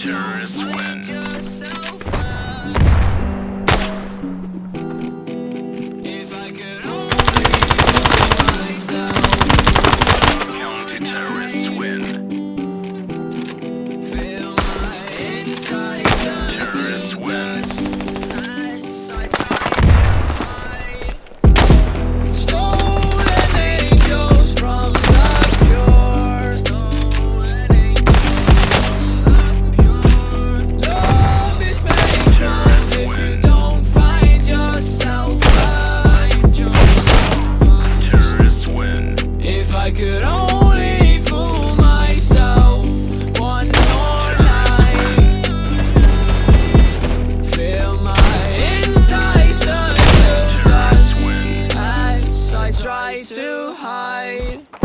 turn. try to hide.